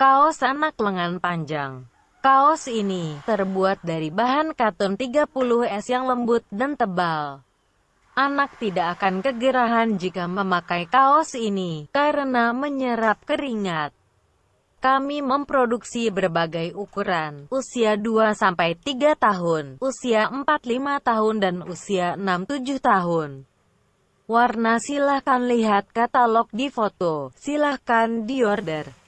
Kaos anak lengan panjang. Kaos ini terbuat dari bahan katun 30S yang lembut dan tebal. Anak tidak akan kegerahan jika memakai kaos ini, karena menyerap keringat. Kami memproduksi berbagai ukuran, usia 2-3 tahun, usia 4-5 tahun dan usia 6-7 tahun. Warna silahkan lihat katalog di foto, silahkan diorder.